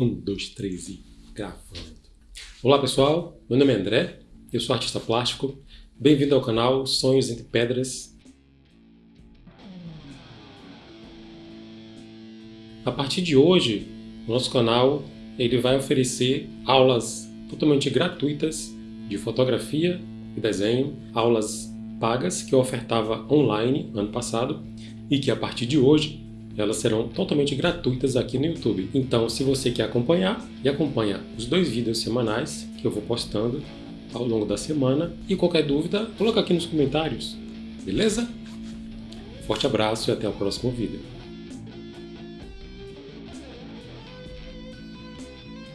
Um, dois, três e gravando. Olá pessoal, meu nome é André, eu sou artista plástico. Bem-vindo ao canal Sonhos Entre Pedras. A partir de hoje, o nosso canal ele vai oferecer aulas totalmente gratuitas de fotografia e desenho, aulas pagas que eu ofertava online ano passado e que a partir de hoje elas serão totalmente gratuitas aqui no YouTube. Então, se você quer acompanhar, e acompanha os dois vídeos semanais que eu vou postando ao longo da semana. E qualquer dúvida, coloca aqui nos comentários, beleza? Forte abraço e até o próximo vídeo.